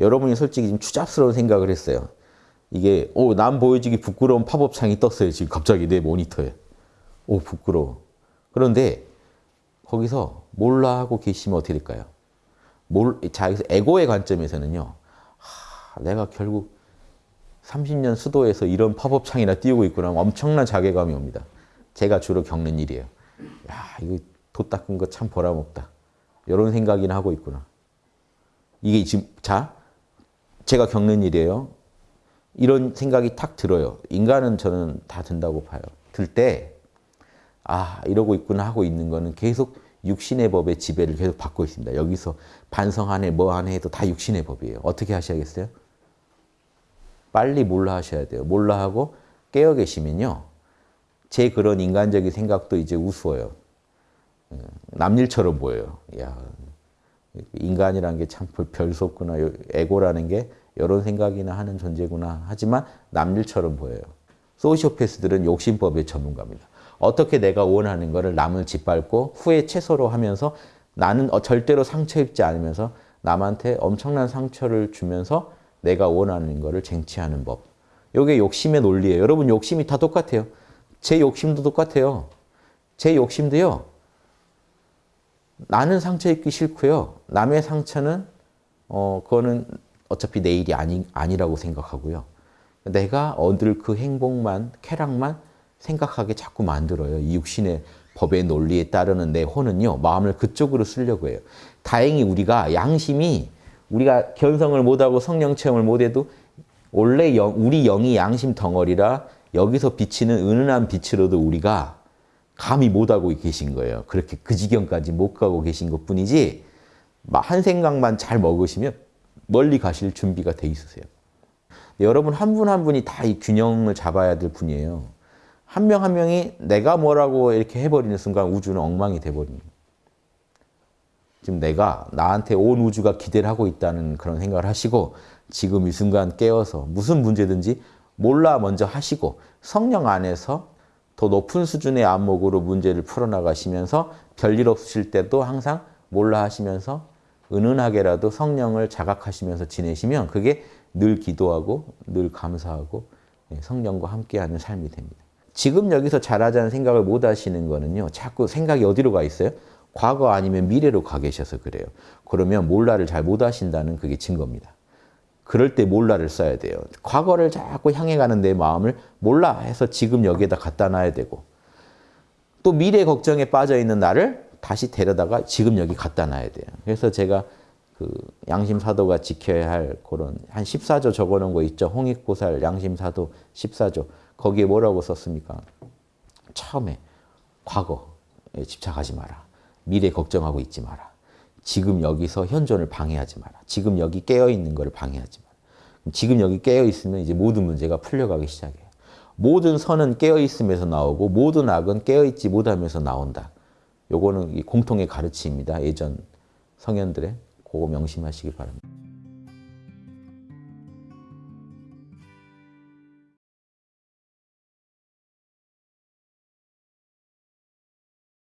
여러분이 솔직히 좀 추잡스러운 생각을 했어요. 이게 오, 남 보여지기 부끄러운 팝업창이 떴어요. 지금 갑자기 내 모니터에. 오 부끄러워. 그런데 거기서 몰라 하고 계시면 어떻게 될까요? 몰, 자, 여기서 에고의 관점에서는요. 하, 내가 결국 30년 수도에서 이런 팝업창이나 띄우고 있구나. 엄청난 자괴감이 옵니다. 제가 주로 겪는 일이에요. 야, 이거 도 닦은 거 참 보람없다. 이런 생각이나 하고 있구나. 이게 지금, 자, 제가 겪는 일이에요. 이런 생각이 탁 들어요. 인간은 저는 다 든다고 봐요. 들 때, 아, 이러고 있구나 하고 있는 거는 계속 육신의 법의 지배를 계속 받고 있습니다. 여기서 반성하네, 뭐하네 해도 다 육신의 법이에요. 어떻게 하셔야겠어요? 빨리 몰라 하셔야 돼요. 몰라 하고 깨어 계시면요. 제 그런 인간적인 생각도 이제 우스워요. 남일처럼 보여요. 야, 인간이라는 게 참 별수 없구나. 에고라는 게 이런 생각이나 하는 존재구나. 하지만 남일처럼 보여요. 소시오패스들은 욕심법의 전문가입니다. 어떻게 내가 원하는 것을 남을 짓밟고 후에 채소로 하면서 나는 어, 절대로 상처 입지 않으면서 남한테 엄청난 상처를 주면서 내가 원하는 것을 쟁취하는 법. 이게 욕심의 논리예요. 여러분 욕심이 다 똑같아요. 제 욕심도 똑같아요. 제 욕심도요. 나는 상처 입기 싫고요. 남의 상처는 어 그거는 어차피 내 일이 아니, 아니라고 생각하고요. 내가 얻을 그 행복만, 쾌락만 생각하게 자꾸 만들어요. 이 육신의 법의 논리에 따르는 내 혼은요. 마음을 그쪽으로 쓰려고 해요. 다행히 우리가 양심이 우리가 견성을 못하고 성령 체험을 못해도 원래 영, 우리 영이 양심 덩어리라 여기서 비치는 은은한 빛으로도 우리가 감히 못하고 계신 거예요. 그렇게 그 지경까지 못 가고 계신 것 뿐이지 한 생각만 잘 먹으시면 멀리 가실 준비가 돼 있으세요. 여러분 한 분 한 분이 다 이 균형을 잡아야 될 분이에요. 한명한 명이 내가 뭐라고 이렇게 해버리는 순간 우주는 엉망이 돼버립니다. 지금 내가 나한테 온 우주가 기대를 하고 있다는 그런 생각을 하시고 지금 이 순간 깨어서 무슨 문제든지 몰라 먼저 하시고 성령 안에서 더 높은 수준의 안목으로 문제를 풀어나가시면서 별일 없으실 때도 항상 몰라 하시면서 은은하게라도 성령을 자각하시면서 지내시면 그게 늘 기도하고 늘 감사하고 예, 성령과 함께하는 삶이 됩니다. 지금 여기서 잘하자는 생각을 못 하시는 거는요. 자꾸 생각이 어디로 가 있어요? 과거 아니면 미래로 가 계셔서 그래요. 그러면 몰라를 잘 못 하신다는 그게 증거입니다. 그럴 때 몰라를 써야 돼요. 과거를 자꾸 향해 가는 내 마음을 몰라 해서 지금 여기에다 갖다 놔야 되고 또 미래 걱정에 빠져 있는 나를 다시 데려다가 지금 여기 갖다 놔야 돼요. 그래서 제가 그 양심사도가 지켜야 할 그런 한 14조 적어놓은 거 있죠. 홍익보살 양심사도 14조. 거기에 뭐라고 썼습니까? 처음에 과거에 집착하지 마라. 미래 걱정하고 있지 마라. 지금 여기서 현존을 방해하지 마라. 지금 여기 깨어있는 것을 방해하지 마라. 지금 여기 깨어있으면 이제 모든 문제가 풀려가기 시작해요. 모든 선은 깨어있음에서 나오고 모든 악은 깨어있지 못하면서 나온다. 요거는 공통의 가르침입니다. 예전 성현들의 그거 명심하시기 바랍니다.